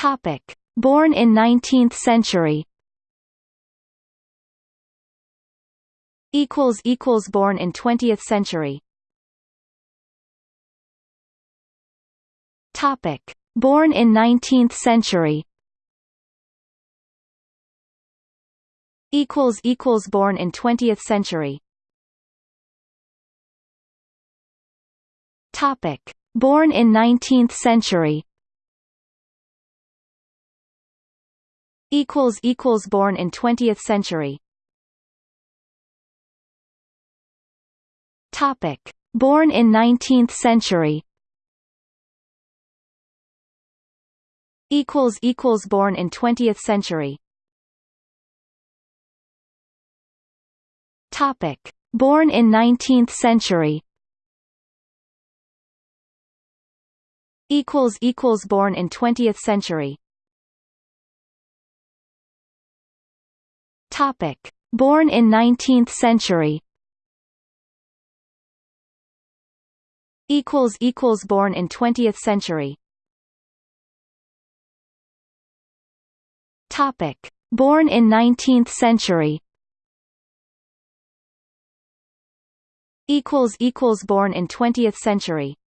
Topic. Born in 19th century equals equals born in 20th century Topic. Born in 19th century equals equals born in 20th century Topic. Born in 19th century equals equals born in 20th century. Topic. Born in 19th century. Equals equals born in 20th century. Topic. Born in 19th century. Equals equals born in 20th century Topic. Born in 19th century equals equals born in 20th century Topic. Born in 19th century equals equals born in 20th century